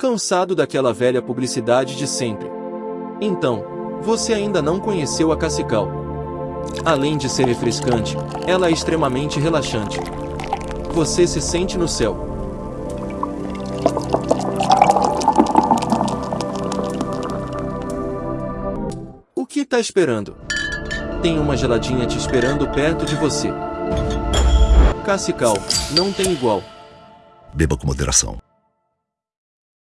Cansado daquela velha publicidade de sempre. Então, você ainda não conheceu a Cacical. Além de ser refrescante, ela é extremamente relaxante. Você se sente no céu. O que está esperando? Tem uma geladinha te esperando perto de você. Cacical, não tem igual. Beba com moderação.